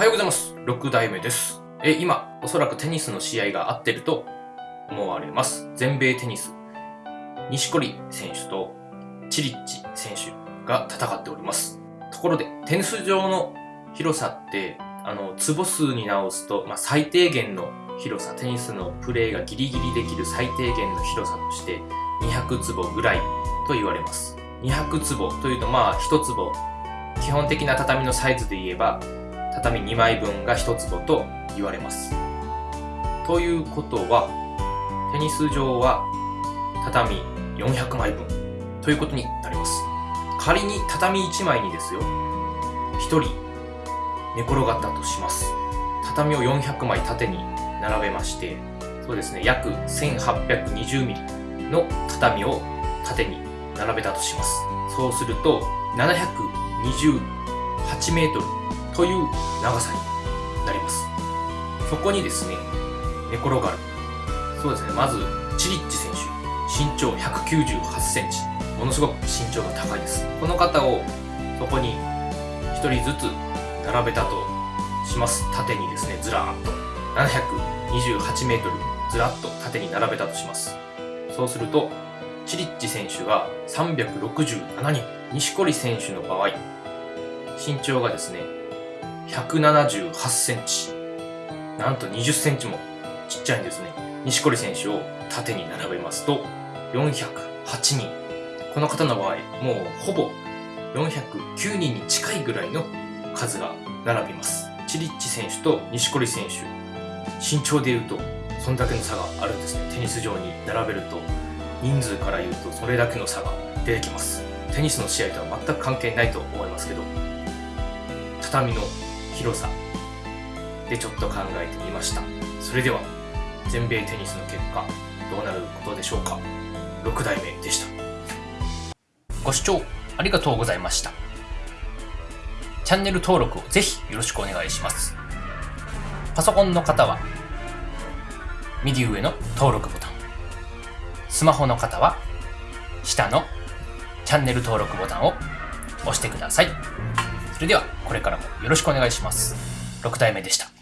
はようございます。6代目です。え、今、おそらくテニスの試合が合ってると思われます。全米テニス。西堀選手とチリッチ選手が戦っております。ところで、テニス場の広さって、あの、坪数に直すと、まあ、最低限の広さ、テニスのプレーがギリギリできる最低限の広さとして、200坪ぐらいと言われます。200坪というと、まあ、1坪、基本的な畳のサイズで言えば、畳2枚分が1坪と言われます。ということは、テニス場は畳400枚分ということになります。仮に畳1枚にですよ、1人寝転がったとします。畳を400枚縦に並べまして、そうですね、約1820ミリの畳を縦に並べたとします。そうすると、728メートルという長さになります。そこにですね、寝転がる。そうですね、まず、チリッチ選手。身長198センチ。ものすごく身長が高いです。この方を、そこに1人ずつ並べたとします。縦にですね、ずらーっと。728メートル、ずらっと縦に並べたとします。そうすると、チリッチ選手が367人。西堀選手の場合、身長がですね、178センチ。なんと20センチもちっちゃいんですね。西堀選手を縦に並べますと、408人。この方の場合、もうほぼ409人に近いぐらいの数が並びます。チリッチ選手と西堀選手、身長で言うと、そんだけの差があるんですね。テニス場に並べると、人数から言うとそれだけの差が出てきます。テニスの試合とは全く関係ないと思いますけど、畳の広さでちょっと考えてみました。それでは、全米テニスの結果、どうなることでしょうか。6代目でした。ご視聴ありがとうございました。チャンネル登録をぜひよろしくお願いします。パソコンの方は、右上の登録ボタン。スマホの方は、下のチャンネル登録ボタンを押してください。それでは、これからもよろしくお願いします。6体目でした。